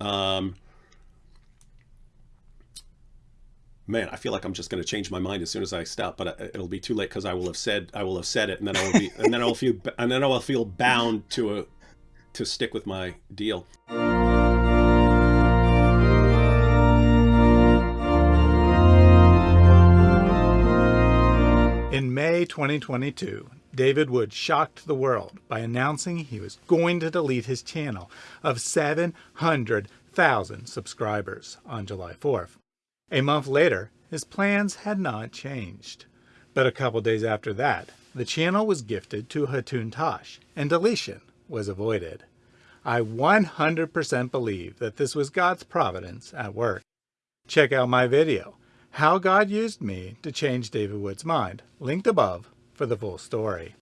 Um, man, I feel like I'm just going to change my mind as soon as I stop, but uh, it'll be too late because I will have said I will have said it, and then I will be, and then I'll feel, and then I will feel bound to a, to stick with my deal. In May 2022, David Wood shocked the world by announcing he was going to delete his channel of 700,000 subscribers on July 4th. A month later, his plans had not changed. But a couple days after that, the channel was gifted to Hatun Tash, and deletion was avoided. I 100% believe that this was God's providence at work. Check out my video, How God Used Me to Change David Wood's Mind, linked above for the full story.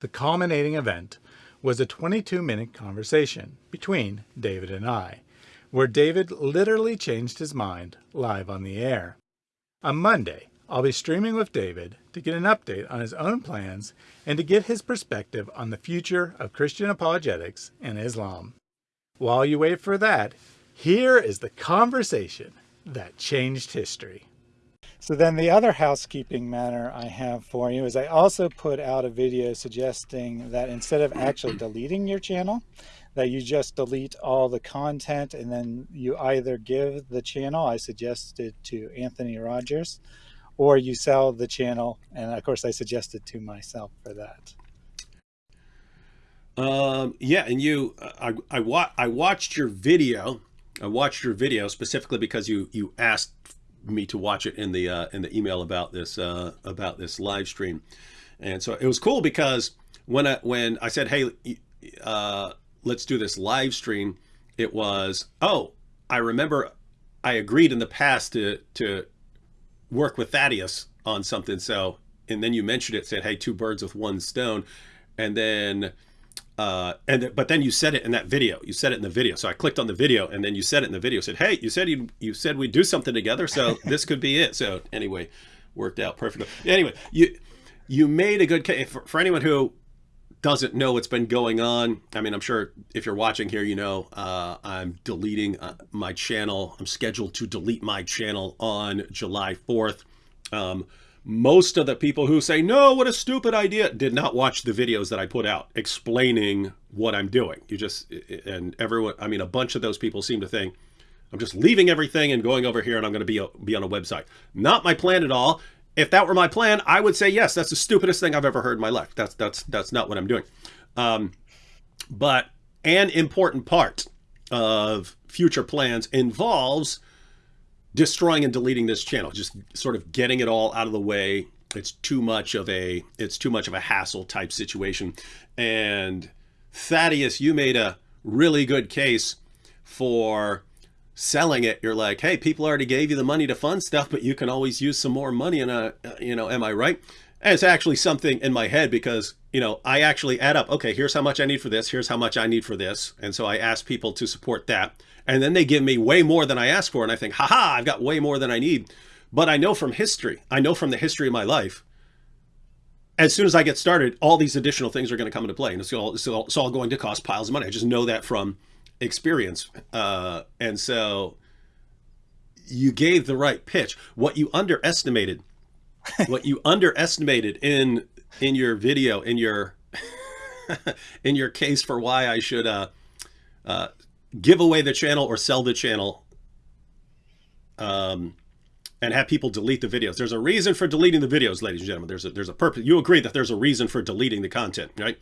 The culminating event was a 22-minute conversation between David and I, where David literally changed his mind live on the air. On Monday, I'll be streaming with David to get an update on his own plans and to get his perspective on the future of Christian apologetics and Islam. While you wait for that, here is the conversation that changed history. So then the other housekeeping matter I have for you is I also put out a video suggesting that instead of actually deleting your channel, that you just delete all the content and then you either give the channel, I suggested to Anthony Rogers, or you sell the channel. And of course I suggested to myself for that. Um, yeah, and you, I, I, wa I watched your video. I watched your video specifically because you, you asked me to watch it in the, uh, in the email about this, uh, about this live stream. And so it was cool because when I, when I said, Hey, uh, let's do this live stream, it was, oh, I remember I agreed in the past to, to work with Thaddeus on something. So, and then you mentioned it, said, hey, two birds with one stone. And then, uh, and, but then you said it in that video, you said it in the video. So I clicked on the video and then you said it in the video, said, hey, you said you, you said we'd do something together. So this could be it. So anyway, worked out perfectly. Anyway, you, you made a good case for, for anyone who doesn't know what's been going on, I mean, I'm sure if you're watching here, you know, uh, I'm deleting uh, my channel. I'm scheduled to delete my channel on July 4th. Um, most of the people who say, no, what a stupid idea, did not watch the videos that I put out explaining what I'm doing. You just, and everyone, I mean, a bunch of those people seem to think, I'm just leaving everything and going over here and I'm going to be, be on a website. Not my plan at all if that were my plan, I would say, yes, that's the stupidest thing I've ever heard in my life. That's, that's, that's not what I'm doing. Um, but an important part of future plans involves destroying and deleting this channel, just sort of getting it all out of the way. It's too much of a, it's too much of a hassle type situation. And Thaddeus, you made a really good case for selling it, you're like, hey, people already gave you the money to fund stuff, but you can always use some more money. And, uh, you know, am I right? And it's actually something in my head because, you know, I actually add up, okay, here's how much I need for this. Here's how much I need for this. And so I ask people to support that. And then they give me way more than I asked for. And I think, haha, I've got way more than I need. But I know from history, I know from the history of my life, as soon as I get started, all these additional things are going to come into play. And it's all, it's all, it's all going to cost piles of money. I just know that from experience. Uh, and so you gave the right pitch. What you underestimated, what you underestimated in in your video, in your in your case for why I should uh, uh, give away the channel or sell the channel um, and have people delete the videos. There's a reason for deleting the videos, ladies and gentlemen. There's a, there's a purpose. You agree that there's a reason for deleting the content, right?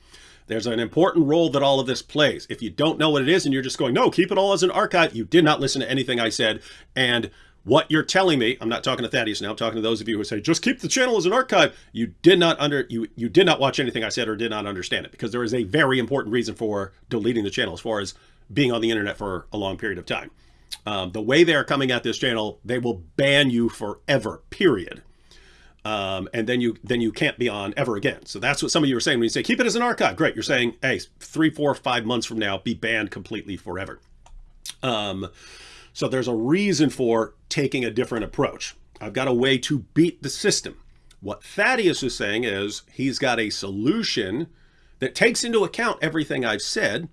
There's an important role that all of this plays. If you don't know what it is and you're just going, no, keep it all as an archive, you did not listen to anything I said. And what you're telling me, I'm not talking to Thaddeus now, I'm talking to those of you who say, just keep the channel as an archive. You did not under you you did not watch anything I said or did not understand it because there is a very important reason for deleting the channel as far as being on the internet for a long period of time. Um, the way they're coming at this channel, they will ban you forever, period um, and then you then you can't be on ever again. So that's what some of you are saying when you say keep it as an archive. Great, you're saying hey, three, four, five months from now, be banned completely forever. Um, so there's a reason for taking a different approach. I've got a way to beat the system. What Thaddeus is saying is he's got a solution that takes into account everything I've said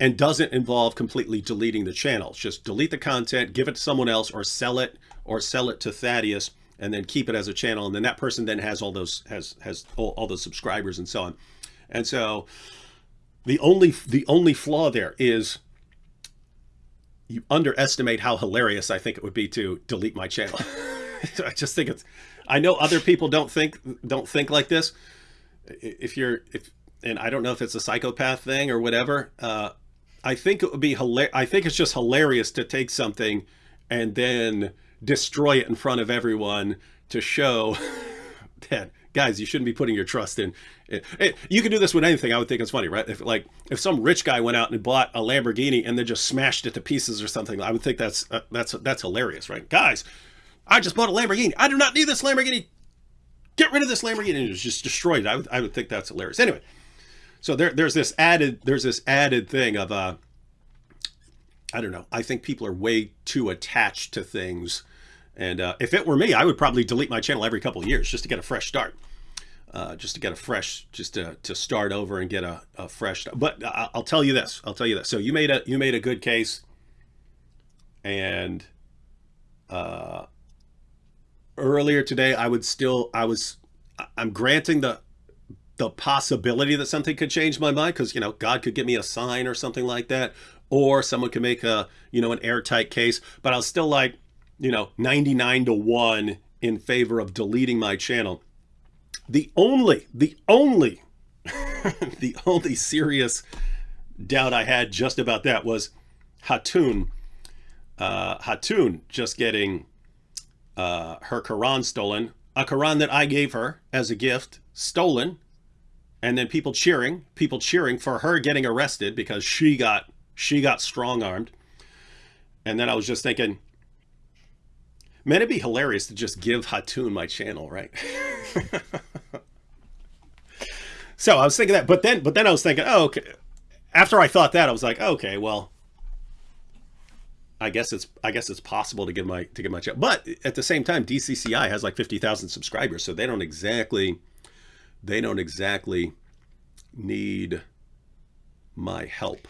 and doesn't involve completely deleting the channel. Just delete the content, give it to someone else, or sell it, or sell it to Thaddeus, and then keep it as a channel. And then that person then has all those has has all, all those subscribers and so on. And so the only the only flaw there is you underestimate how hilarious I think it would be to delete my channel. I just think it's I know other people don't think don't think like this. If you're if and I don't know if it's a psychopath thing or whatever. Uh, I think it would be hilarious. I think it's just hilarious to take something and then destroy it in front of everyone to show that guys, you shouldn't be putting your trust in. It. You can do this with anything. I would think it's funny, right? If like if some rich guy went out and bought a Lamborghini and then just smashed it to pieces or something, I would think that's uh, that's that's hilarious, right? Guys, I just bought a Lamborghini. I do not need this Lamborghini. Get rid of this Lamborghini and it was just destroyed. I would I would think that's hilarious. Anyway, so there there's this added there's this added thing of uh I don't know. I think people are way too attached to things. And uh, if it were me, I would probably delete my channel every couple of years just to get a fresh start uh, just to get a fresh, just to, to start over and get a, a fresh. But I'll tell you this. I'll tell you this. So you made a you made a good case, and uh, earlier today I would still I was I'm granting the the possibility that something could change my mind because you know God could give me a sign or something like that, or someone could make a you know an airtight case. But I was still like you know 99 to one in favor of deleting my channel the only, the only, the only serious doubt I had just about that was Hatun, uh, Hatun just getting uh, her Quran stolen, a Quran that I gave her as a gift, stolen, and then people cheering, people cheering for her getting arrested because she got she got strong armed. And then I was just thinking, man, it'd be hilarious to just give Hatun my channel, right? so I was thinking that, but then, but then I was thinking, oh, okay. After I thought that, I was like, okay, well, I guess it's, I guess it's possible to get my, to get my channel. But at the same time, DCCI has like 50,000 subscribers. So they don't exactly, they don't exactly need my help.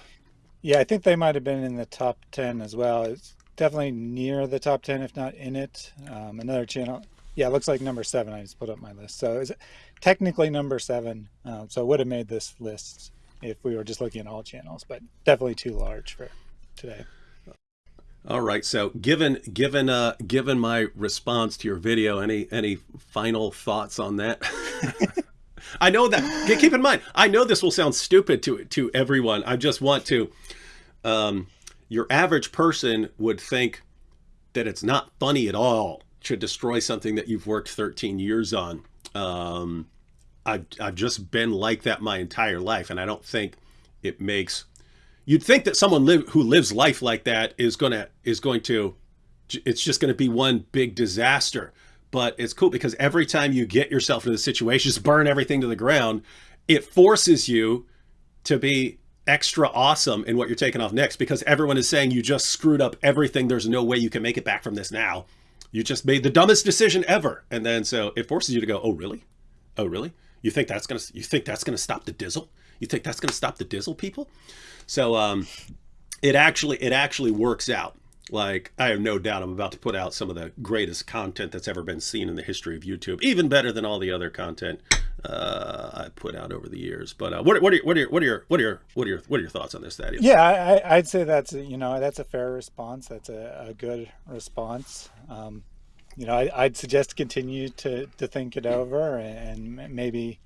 Yeah, I think they might have been in the top 10 as well. It's definitely near the top 10, if not in it. Um, another channel, yeah, it looks like number seven. I just put up my list. So it's technically number seven. Um, so it would have made this list if we were just looking at all channels, but definitely too large for today. All right. So given given uh given my response to your video, any any final thoughts on that? I know that keep in mind, I know this will sound stupid to to everyone. I just want to um your average person would think that it's not funny at all to destroy something that you've worked 13 years on. Um, I've, I've just been like that my entire life. And I don't think it makes, you'd think that someone live, who lives life like that is to, is going to, it's just going to be one big disaster. But it's cool because every time you get yourself into the situation, just burn everything to the ground, it forces you to be extra awesome in what you're taking off next because everyone is saying you just screwed up everything. There's no way you can make it back from this now you just made the dumbest decision ever. And then so it forces you to go, oh, really? Oh, really? You think that's going to, you think that's going to stop the dizzle? You think that's going to stop the dizzle people? So um, it actually, it actually works out. Like, I have no doubt I'm about to put out some of the greatest content that's ever been seen in the history of YouTube, even better than all the other content uh, I put out over the years. But uh, what, what, are your, what, are your, what are your what are your what are your what are your thoughts on this, Thaddeus? Yeah, I, I'd say that's you know that's a fair response. That's a, a good response. Um, you know, I, would suggest continue to to think it over and maybe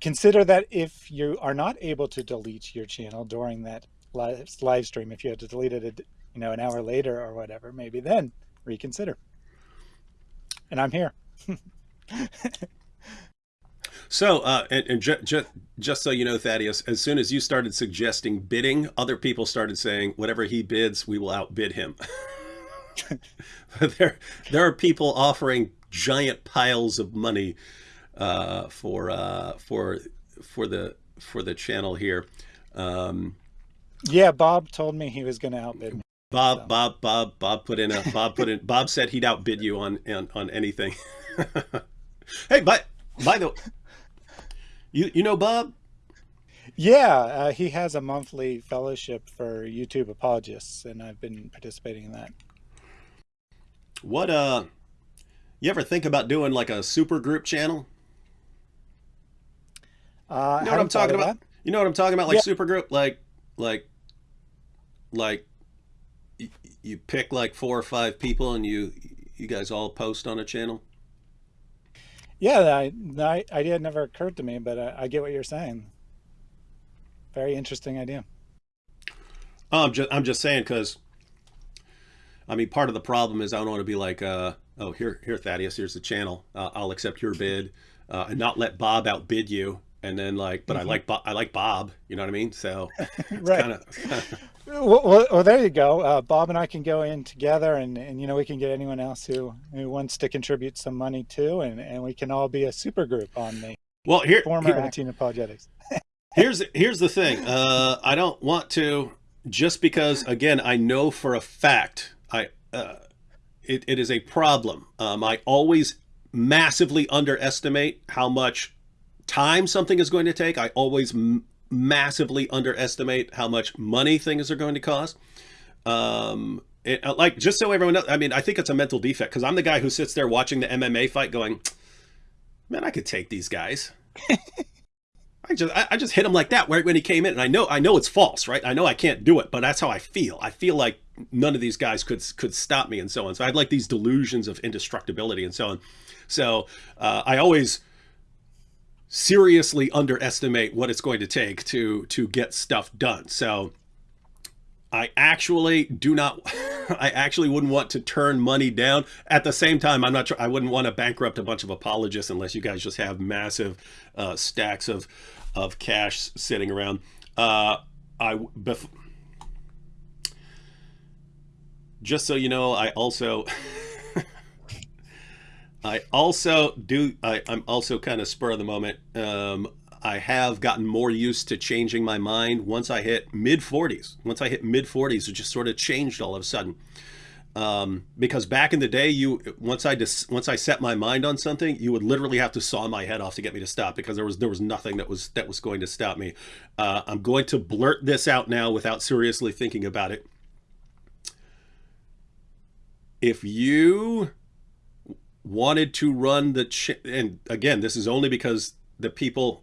consider that if you are not able to delete your channel during that live, live stream, if you had to delete it you know, an hour later or whatever, maybe then reconsider. And I'm here. so, uh, and, and ju ju just so you know, Thaddeus, as soon as you started suggesting bidding, other people started saying, whatever he bids, we will outbid him. there, there are people offering giant piles of money uh, for uh, for for the for the channel here. Um, yeah, Bob told me he was going to outbid me. Bob, so. Bob, Bob, Bob put in a Bob put in. Bob said he'd outbid you on on, on anything. hey, but by the you you know Bob? Yeah, uh, he has a monthly fellowship for YouTube apologists, and I've been participating in that. What uh, you ever think about doing like a super group channel? Uh, You know what I'm talking about? You know what I'm talking about? Like Yeah, super group, like like like you pick like four or five people and you you guys all post on a channel. yeah, I, the idea never occurred to me, but I, I get what you're saying. Very interesting idea. Oh, I'm just I'm just saying because I mean part of the problem is I don't want to be like uh oh here here Thaddeus here's the channel uh, I'll accept your bid uh, and not let Bob outbid you and then like but I hmm like Bob, I like Bob you know what I mean so Right. kind of Well, well, well, there you go. Uh, Bob and I can go in together, and, and you know we can get anyone else who, who wants to contribute some money too, and, and we can all be a super group on the well here, former here Acting Apologetics. here's here's the thing uh, I don't want to just because again I know for a fact I uh, it, it is a problem um, I always massively underestimate how much time something is going to take I always massively underestimate how much money things are going to cost um, it, uh, like just so everyone knows I mean I think it's a mental defect because I'm the guy who sits there watching the MMA fight going man I could take these guys I just I, I just hit him like that right when he came in, and I know I know it's false, right? I know I can't do it, but that's how I feel. I feel like none of these guys could could stop me, and so on. So I had like these delusions of indestructibility, and so on. So uh, I always seriously underestimate what it's going to take to to get stuff done. So I actually do not. I actually wouldn't want to turn money down. At the same time, I'm not. sure I wouldn't want to bankrupt a bunch of apologists unless you guys just have massive uh, stacks of of cash sitting around. Uh, I just so you know, I also I also do. I, I'm also kind of spur of the moment. Um, I have gotten more used to changing my mind once I hit mid 40s. Once I hit mid 40s, it just sort of changed all of a sudden. Um, because back in the day, you once I dis, once I set my mind on something, you would literally have to saw my head off to get me to stop because there was there was nothing that was that was going to stop me. Uh, I'm going to blurt this out now without seriously thinking about it. If you wanted to run the and again this is only because the people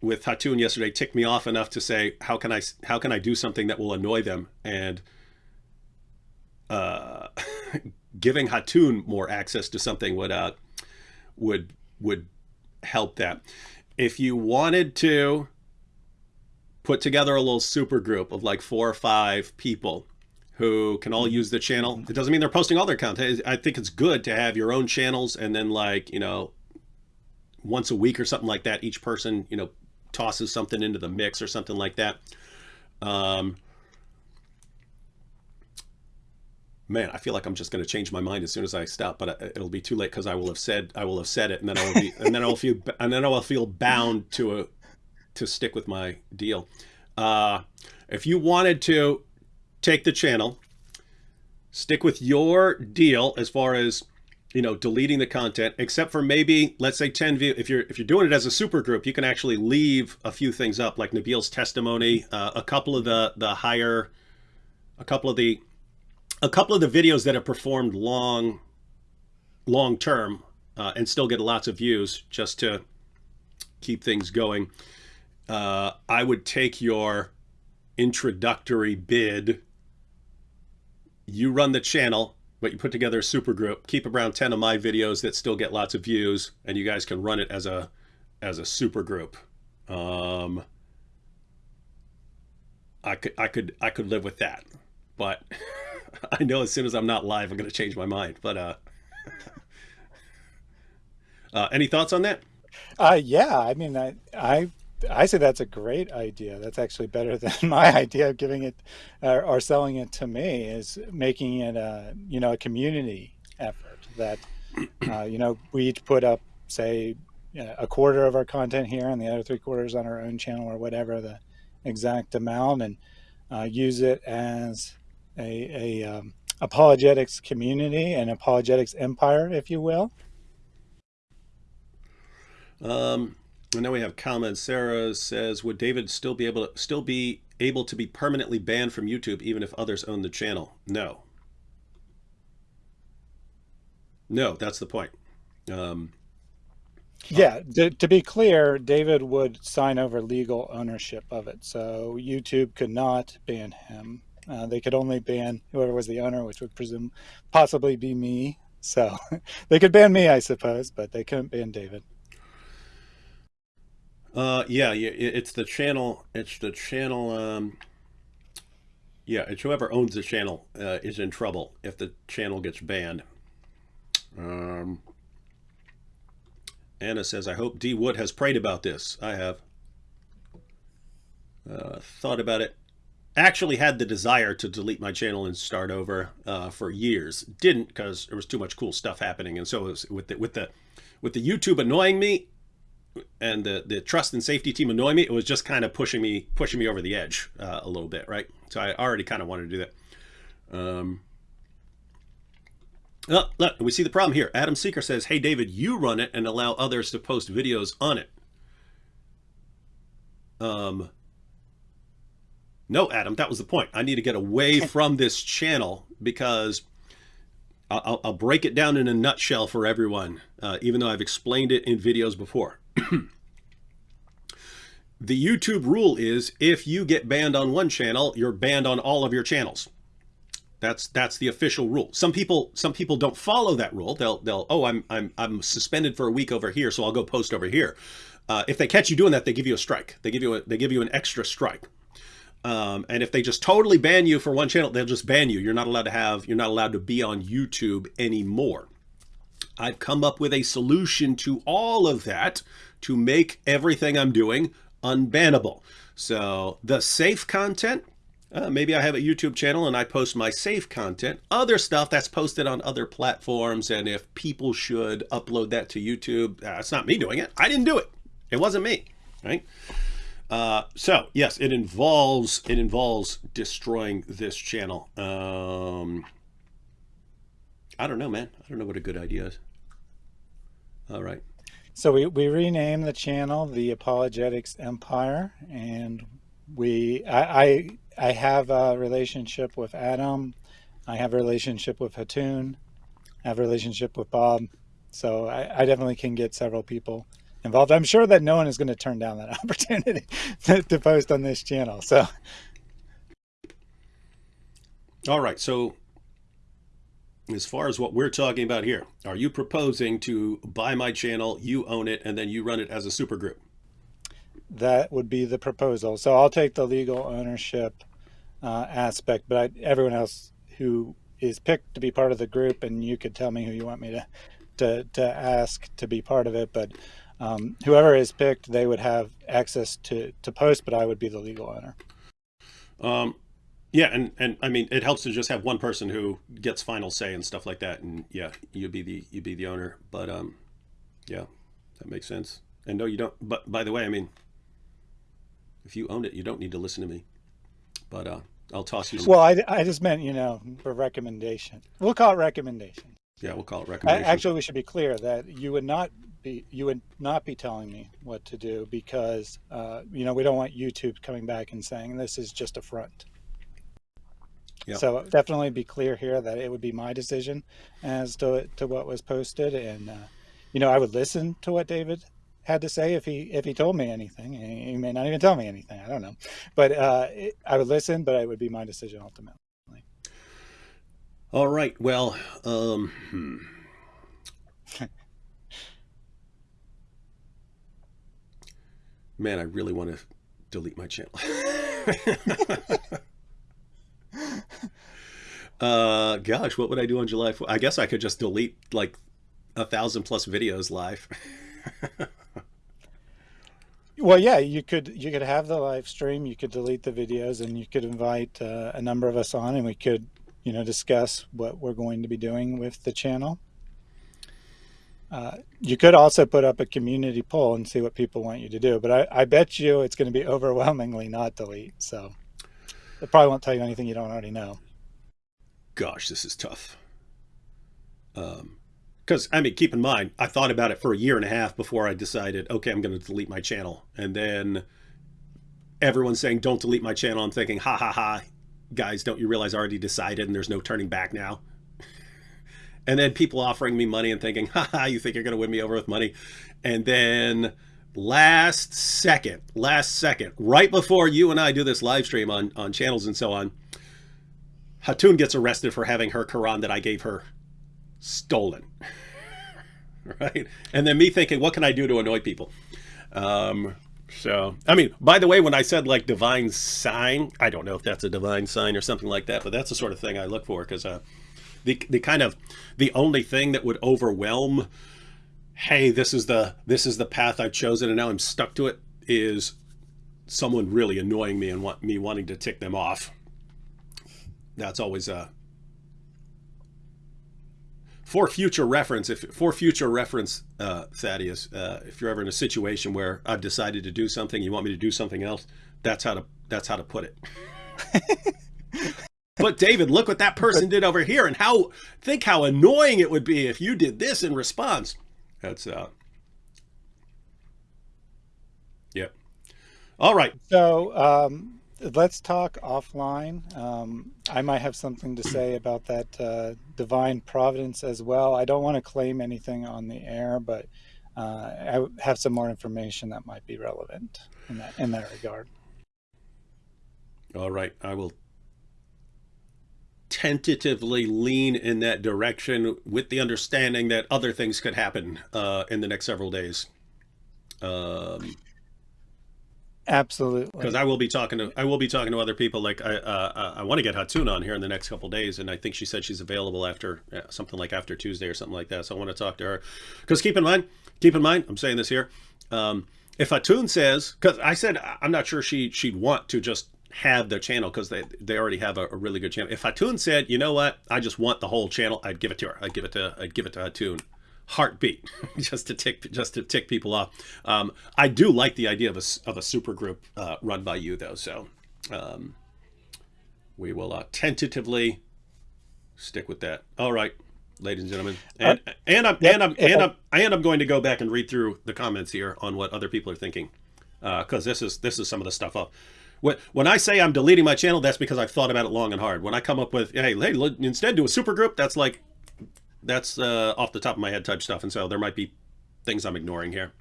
with Hatun yesterday ticked me off enough to say how can I how can I do something that will annoy them? And uh, giving Hatun more access to something would uh, would would help that. If you wanted to put together a little super group of like four or five people who can all use the channel. It doesn't mean they're posting all their content. I think it's good to have your own channels and then like, you know, once a week or something like that, each person, you know, tosses something into the mix or something like that. Um, man, I feel like I'm just going to change my mind as soon as I stop, but uh, it'll be too late because I will have said I will have said it, and then I will be, and then I'll feel, and then I will feel bound to a to stick with my deal. Uh, if you wanted to take the channel, stick with your deal as far as you know deleting the content except for maybe let's say 10 view if you're if you're doing it as a super group you can actually leave a few things up like Nabil's testimony uh, a couple of the the higher a couple of the a couple of the videos that have performed long long term uh, and still get lots of views just to keep things going. Uh, I would take your introductory bid you run the channel but you put together a super group keep around 10 of my videos that still get lots of views and you guys can run it as a as a super group um i could i could i could live with that but i know as soon as i'm not live i'm to change my mind but uh uh any thoughts on that? Uh, yeah, I mean, I, I, I say that's a great idea. That's actually better than my idea of giving it or, or selling it to me is making it a, you know, a community effort that, uh, you know, we each put up, say, a quarter of our content here and the other three quarters on our own channel or whatever the exact amount and uh, use it as a, a um, apologetics community and apologetics empire, if you will. um and then we have comments. Sarah says, "Would David still be able to still be able to be permanently banned from YouTube even if others own the channel?" No. No, that's the point. Um, yeah, to, to, be clear, David would sign over legal ownership of it. So YouTube could not ban him. Uh, they could only ban whoever was the owner, which would presume possibly be me. So they could ban me, I suppose, but they couldn't ban David. Uh, yeah, yeah, it's the channel. It's the channel. Um, yeah, it's whoever owns the channel uh, is in trouble if the channel gets banned. Um, Anna says, I hope D. Wood has prayed about this. I have. Uh, thought about it. Actually had the desire to delete my channel and start over uh, for years. Didn't because there was too much cool stuff happening. And so was, with the with the with the YouTube annoying me and the the trust and safety team annoy me, it was just kind of pushing me pushing me over the edge uh, a little bit, right? So I already kind of wanted to do that. Um, Oh, look, we see the problem here. Adam Seeker says, hey, David, you run it and allow others to post videos on it. Um, no, Adam, that was the point. I need to get away from this channel because I'll, I'll, break it down in a nutshell for everyone, uh, even though I've explained it in videos before. the YouTube rule is if you get banned on one channel, you're banned on all of your channels. That's that's the official rule. Some people some people don't follow that rule. They'll they'll oh I'm I'm I'm suspended for a week over here, so I'll go post over here. Uh, if they catch you doing that, they give you a strike. They give you a, they give you an extra strike. Um, and if they just totally ban you for one channel, they'll just ban you. You're not allowed to have you're not allowed to be on YouTube anymore. I've come up with a solution to all of that to make everything I'm doing unbannable. So the safe content uh, maybe I have a YouTube channel and I post my safe content, other stuff that's posted on other platforms. And if people should upload that to YouTube, uh, not me doing it. I didn't do it. It wasn't me, right? Uh, so yes, it involves, it involves destroying this channel. Um, I don't know, man. I don't know what a good idea is. All right. So we, we renamed the channel the Apologetics Empire and we, I, I I have a relationship with Adam. I have a relationship with Hatun. I have a relationship with Bob. So I, I definitely can get several people involved. I'm sure that no one is going to turn down that opportunity to, to post on this channel. So. All right. So as far as what we're talking about here, are you proposing to buy my channel, you own it, and then you run it as a super group? That would be the proposal. So I'll take the legal ownership uh, aspect, but I, everyone else who is picked to be part of the group, and you could tell me who you want me to to, to ask to be part of it, but um, whoever is picked, they would have access to, to post, but I would be the legal owner. Um, yeah, and, and I mean, it helps to just have one person who gets final say and stuff like that. And yeah, you'd be the, you'd be the owner, but um, yeah, that makes sense. And no, you don't, but by the way, I mean, if you own it, you don't need to listen to me but uh, I'll toss you. Well, I, I just meant, you know, for recommendation. We'll call it recommendation. Yeah, we'll call it recommendation. Actually, we should be clear that you would not be you would not be telling me what to do because uh, you know we don't want YouTube coming back and saying this is just a front. Yeah. So definitely be clear here that it would be my decision as to to what was posted, and uh, you know I would listen to what David had to say if he if he told me anything. He may not even tell me anything. I don't know, but uh, it, I would listen. But it would be my decision ultimately. All right. Well, um, hmm. man, I really want to delete my channel. uh, gosh, what would I do on July 4th? I guess I could just delete like a thousand plus videos live. Well, yeah, you could you could have the live stream, you could delete the videos, and you could invite uh, a number of us on, and we could, you know, discuss what we're going to be doing with the channel. Uh, you could also put up a community poll and see what people want you to do, but I, I bet you it's going to be overwhelmingly not delete. So it probably won't tell you anything you don't already know. Gosh, this is tough. Um, because I mean, keep in mind, I thought about it for a year and a half before I decided, okay, I'm going to delete my channel. And then everyone's saying, don't delete my channel. I'm thinking, ha ha ha, guys, don't you realize I already decided and there's no turning back now? and then people offering me money and thinking, ha ha, you think you're going to win me over with money? And then last second, last second, right before you and I do this live stream on, on channels and so on, Hatun gets arrested for having her Quran that I gave her stolen. right? And then me thinking, what can I do to annoy people? Um, so, I mean, by the way, when I said like divine sign, I don't know if that's a divine sign or something like that, but that's the sort of thing I look for because uh, the the kind of the only thing that would overwhelm, hey, this is the this is the path I've chosen and now I'm stuck to it is someone really annoying me and want me wanting to tick them off. That's always a for future reference, if for future reference, uh, Thaddeus, uh, if you're ever in a situation where I've decided to do something, you want me to do something else, that's how to that's how to put it. but David, look what that person did over here, and how think how annoying it would be if you did this in response. That's uh, yep. All right. So um, let's talk offline. Um, I might have something to say about that uh, divine providence as well. I don't want to claim anything on the air, but uh, I have some more information that might be relevant in that in that regard. All right, I will tentatively lean in that direction with the understanding that other things could happen uh, in the next several days. Um, Absolutely. Because I will be talking to I will be talking to other people. Like I uh, I want to get Hatun on here in the next couple days, and I think she said she's available after uh, something like after Tuesday or something like that. So I want to talk to her. Because keep in mind, keep in mind, I'm saying this here. Um, if Hatun says, because I said I'm not sure she she'd want to just have their channel because they they already have a, a, really good channel. If Hatun said, you know what, I just want the whole channel, I'd give it to her. I'd give it to I'd give it to Hatun heartbeat just to tick just to tick people off. Um, I do like the idea of a, of a super group uh, run by you though. So um, we will uh, tentatively stick with that. All right, ladies and gentlemen. And, uh, and I'm, and I'm, and I'm, and I'm going to go back and read through the comments here on what other people are thinking. Uh, cause this is, this is some of the stuff up. When I say I'm deleting my channel, that's because I've thought about it long and hard. When I come up with, hey, hey, instead do a super group, that's like, that's uh, off the top of my head type stuff. And so there might be things I'm ignoring here.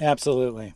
Absolutely.